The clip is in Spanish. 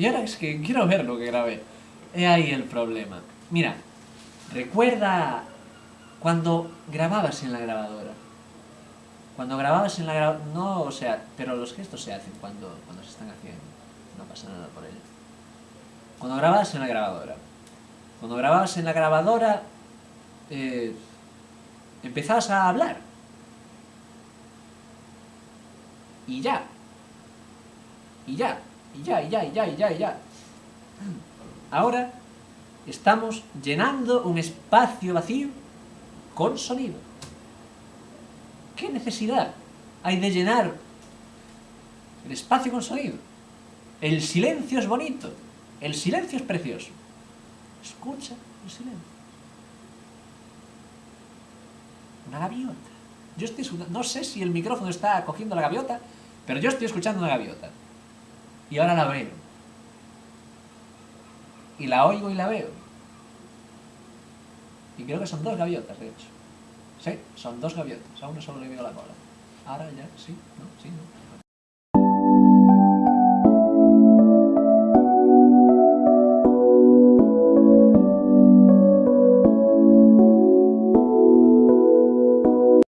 Y ahora es que quiero ver lo que grabé. He ahí el problema. Mira, recuerda cuando grababas en la grabadora. Cuando grababas en la grabadora... No, o sea, pero los gestos se hacen cuando, cuando se están haciendo. No pasa nada por ello. Cuando grababas en la grabadora. Cuando grababas en la grabadora... Eh, empezabas a hablar. Y ya. Y ya. Y ya, y ya, y ya, y ya, y ya. Ahora estamos llenando un espacio vacío con sonido. ¿Qué necesidad hay de llenar el espacio con sonido? El silencio es bonito, el silencio es precioso. Escucha el silencio. Una gaviota. Yo estoy no sé si el micrófono está cogiendo la gaviota, pero yo estoy escuchando una gaviota. Y ahora la veo. Y la oigo y la veo. Y creo que son dos gaviotas, de hecho. Sí, son dos gaviotas. A una solo le veo la cola. Ahora ya, sí, ¿no? Sí, ¿no?